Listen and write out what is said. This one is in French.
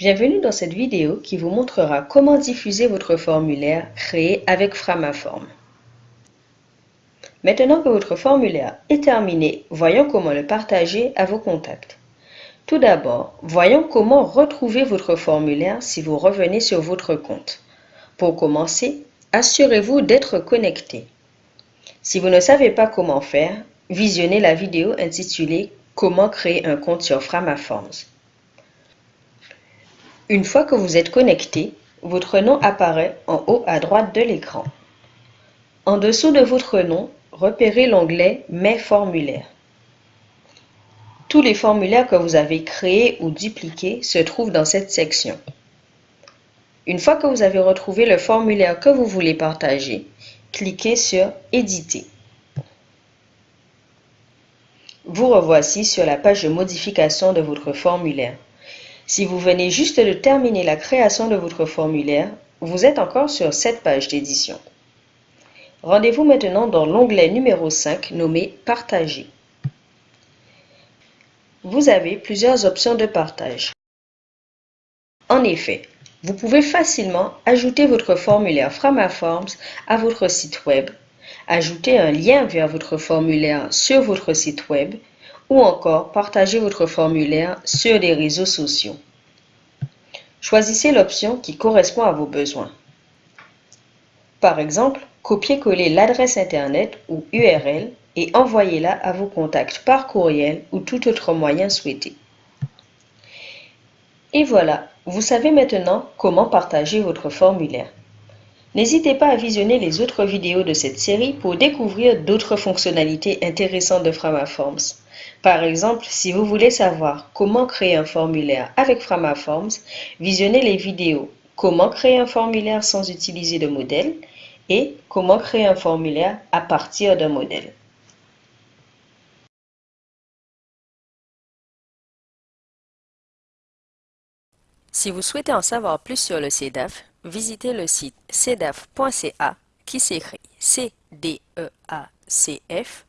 Bienvenue dans cette vidéo qui vous montrera comment diffuser votre formulaire créé avec Framaform. Maintenant que votre formulaire est terminé, voyons comment le partager à vos contacts. Tout d'abord, voyons comment retrouver votre formulaire si vous revenez sur votre compte. Pour commencer, assurez-vous d'être connecté. Si vous ne savez pas comment faire, visionnez la vidéo intitulée Comment créer un compte sur Framaforms. Une fois que vous êtes connecté, votre nom apparaît en haut à droite de l'écran. En dessous de votre nom, repérez l'onglet Mes formulaires. Tous les formulaires que vous avez créés ou dupliqués se trouvent dans cette section. Une fois que vous avez retrouvé le formulaire que vous voulez partager, cliquez sur Éditer. Vous revoici sur la page de modification de votre formulaire. Si vous venez juste de terminer la création de votre formulaire, vous êtes encore sur cette page d'édition. Rendez-vous maintenant dans l'onglet numéro 5 nommé Partager. Vous avez plusieurs options de partage. En effet, vous pouvez facilement ajouter votre formulaire Framaforms à votre site web ajouter un lien vers votre formulaire sur votre site web ou encore partager votre formulaire sur les réseaux sociaux. Choisissez l'option qui correspond à vos besoins. Par exemple, copiez-coller l'adresse Internet ou URL et envoyez-la à vos contacts par courriel ou tout autre moyen souhaité. Et voilà, vous savez maintenant comment partager votre formulaire. N'hésitez pas à visionner les autres vidéos de cette série pour découvrir d'autres fonctionnalités intéressantes de Framaforms. Par exemple, si vous voulez savoir comment créer un formulaire avec Framaforms, visionnez les vidéos Comment créer un formulaire sans utiliser de modèle et Comment créer un formulaire à partir d'un modèle. Si vous souhaitez en savoir plus sur le CEDAF, visitez le site cedaf.ca qui s'écrit c d e a c -F